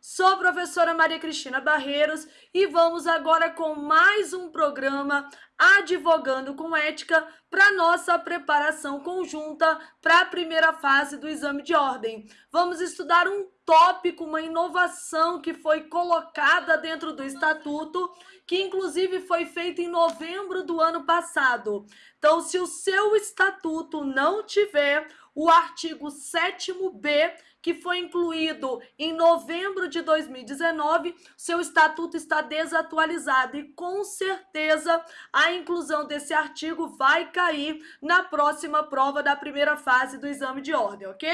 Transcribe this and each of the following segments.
Sou a professora Maria Cristina Barreiros e vamos agora com mais um programa Advogando com Ética para nossa preparação conjunta para a primeira fase do exame de ordem. Vamos estudar um tópico, uma inovação que foi colocada dentro do estatuto, que inclusive foi feita em novembro do ano passado. Então, se o seu estatuto não tiver o artigo 7b, que foi incluído em novembro de 2019, seu estatuto está desatualizado e com certeza a inclusão desse artigo vai cair na próxima prova da primeira fase do exame de ordem, ok?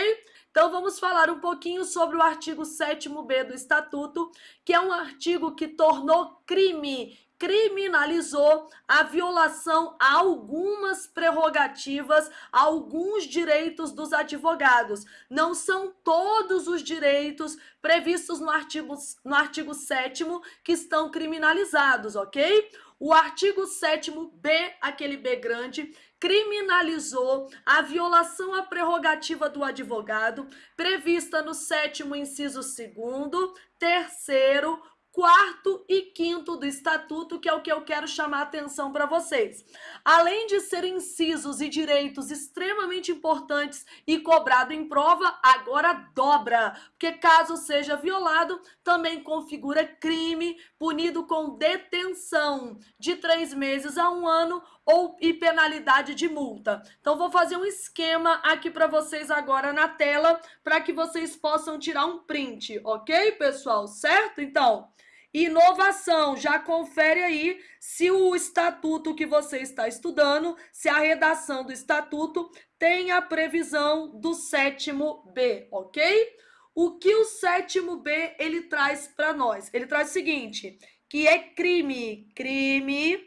Então vamos falar um pouquinho sobre o artigo 7b do estatuto, que é um artigo que tornou crime criminalizou a violação a algumas prerrogativas, a alguns direitos dos advogados. Não são todos os direitos previstos no artigo, no artigo 7 que estão criminalizados, ok? O artigo 7b, aquele B grande, criminalizou a violação à prerrogativa do advogado, prevista no sétimo inciso segundo, terceiro, quarto e quinto do estatuto, que é o que eu quero chamar a atenção para vocês. Além de serem incisos e direitos extremamente importantes e cobrado em prova, agora dobra, porque caso seja violado, também configura crime punido com detenção de três meses a um ano ou e penalidade de multa. Então vou fazer um esquema aqui para vocês agora na tela para que vocês possam tirar um print, ok, pessoal? Certo? Então, Inovação, já confere aí se o estatuto que você está estudando, se a redação do estatuto tem a previsão do sétimo B, ok? O que o sétimo B ele traz para nós? Ele traz o seguinte, que é crime, crime,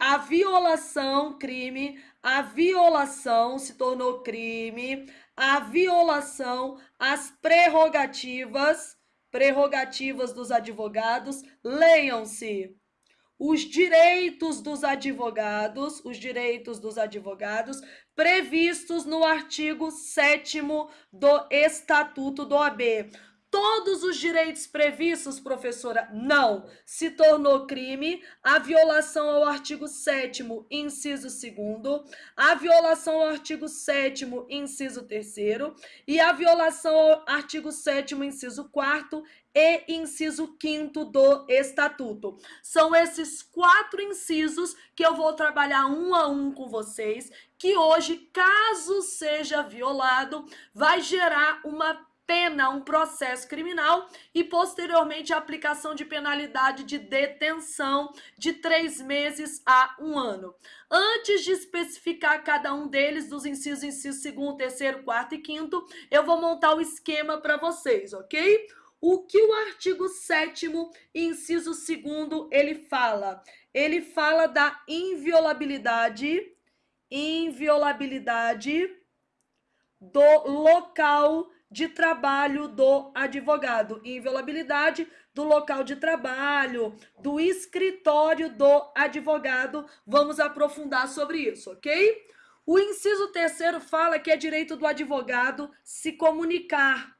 a violação, crime, a violação se tornou crime, a violação às prerrogativas prerrogativas dos advogados, leiam-se. Os direitos dos advogados, os direitos dos advogados previstos no artigo 7 do Estatuto do AB todos os direitos previstos, professora? Não. Se tornou crime a violação ao artigo 7 inciso 2 a violação ao artigo 7 inciso 3 e a violação ao artigo 7 inciso 4 e inciso 5 do Estatuto. São esses quatro incisos que eu vou trabalhar um a um com vocês, que hoje, caso seja violado, vai gerar uma pena, um processo criminal e posteriormente a aplicação de penalidade de detenção de três meses a um ano. Antes de especificar cada um deles, dos incisos, inciso segundo, terceiro, quarto e quinto, eu vou montar o esquema para vocês, ok? O que o artigo 7 inciso 2 ele fala? Ele fala da inviolabilidade, inviolabilidade do local de trabalho do advogado, inviolabilidade do local de trabalho, do escritório do advogado. Vamos aprofundar sobre isso, ok? O inciso terceiro fala que é direito do advogado se comunicar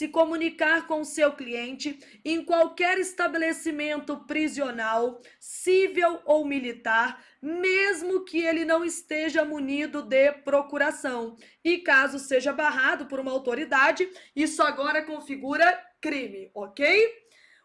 se comunicar com seu cliente em qualquer estabelecimento prisional, civil ou militar, mesmo que ele não esteja munido de procuração. E caso seja barrado por uma autoridade, isso agora configura crime, ok?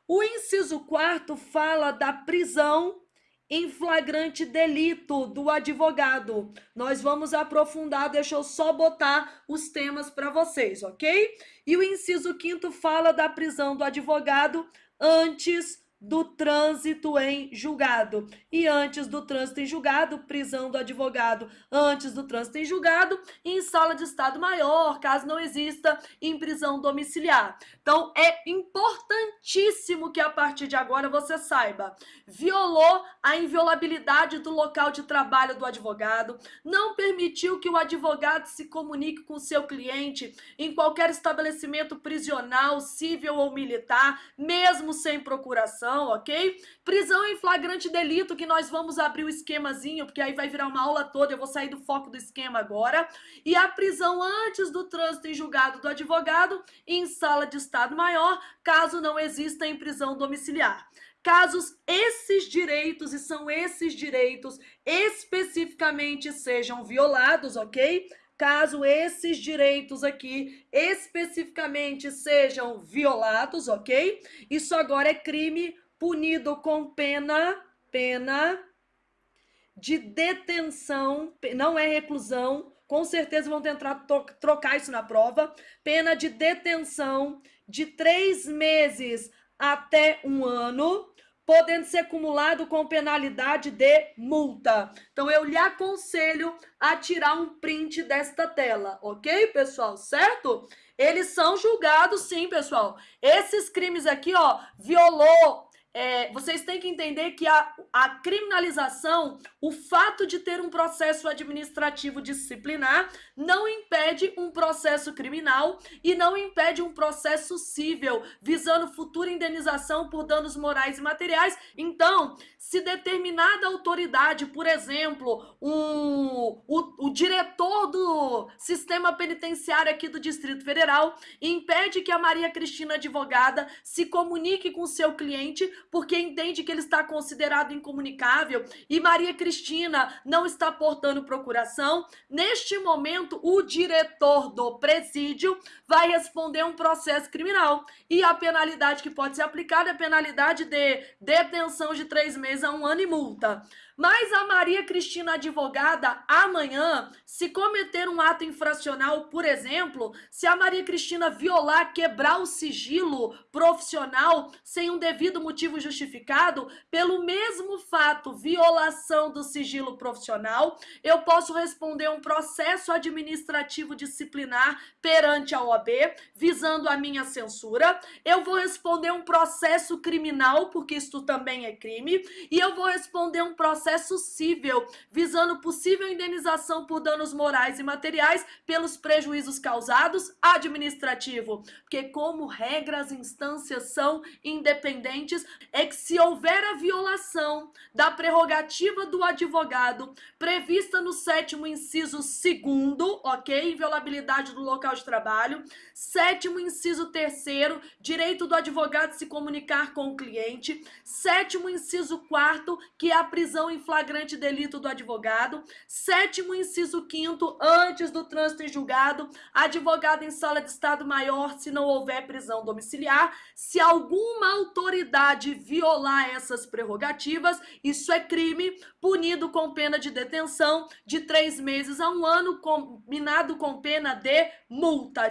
O inciso quarto fala da prisão em flagrante delito do advogado. Nós vamos aprofundar, deixa eu só botar os temas para vocês, ok? E o inciso quinto fala da prisão do advogado antes do trânsito em julgado. E antes do trânsito em julgado, prisão do advogado antes do trânsito em julgado em sala de estado maior, caso não exista em prisão domiciliar. Então, é importantíssimo que a partir de agora você saiba, violou a inviolabilidade do local de trabalho do advogado, não permitiu que o advogado se comunique com seu cliente em qualquer estabelecimento prisional, civil ou militar, mesmo sem procuração, procuração, ok? Prisão em flagrante delito, que nós vamos abrir o esquemazinho, porque aí vai virar uma aula toda, eu vou sair do foco do esquema agora. E a prisão antes do trânsito em julgado do advogado em sala de estado maior, caso não exista em prisão domiciliar. Casos esses direitos, e são esses direitos especificamente sejam violados, ok? Caso esses direitos aqui especificamente sejam violados, ok? Isso agora é crime punido com pena, pena de detenção, não é reclusão, com certeza vão tentar trocar isso na prova, pena de detenção de três meses até um ano, podendo ser acumulado com penalidade de multa. Então, eu lhe aconselho a tirar um print desta tela, ok, pessoal? Certo? Eles são julgados, sim, pessoal. Esses crimes aqui, ó, violou é, vocês têm que entender que a, a criminalização, o fato de ter um processo administrativo disciplinar, não impede um processo criminal e não impede um processo cível, visando futura indenização por danos morais e materiais. Então, se determinada autoridade, por exemplo, um, o, o diretor do sistema penitenciário aqui do Distrito Federal, impede que a Maria Cristina advogada se comunique com seu cliente porque entende que ele está considerado incomunicável. E Maria Cristina não está portando procuração, neste momento o diretor do presídio vai responder um processo criminal. E a penalidade que pode ser aplicada é a penalidade de detenção de três meses a um ano e multa. Mas a Maria Cristina advogada, amanhã, se cometer um ato infracional, por exemplo, se a Maria Cristina violar, quebrar o sigilo profissional sem um devido motivo justificado, pelo mesmo fato, violação do sigilo profissional, eu posso responder um processo administrativo disciplinar perante a OAB, visando a minha censura. Eu vou responder um processo criminal, porque isso também é crime, e eu vou responder um processo processo cível, visando possível indenização por danos morais e materiais pelos prejuízos causados, administrativo. Porque, como regra, as instâncias são independentes, é que se houver a violação da prerrogativa do advogado prevista no sétimo inciso segundo, ok? Inviolabilidade do local de trabalho. Sétimo inciso terceiro, direito do advogado se comunicar com o cliente. Sétimo inciso quarto, que é a prisão em flagrante delito do advogado. Sétimo, inciso quinto, antes do trânsito em julgado, advogado em sala de estado maior se não houver prisão domiciliar. Se alguma autoridade violar essas prerrogativas, isso é crime, punido com pena de detenção de três meses a um ano, combinado com pena de multa.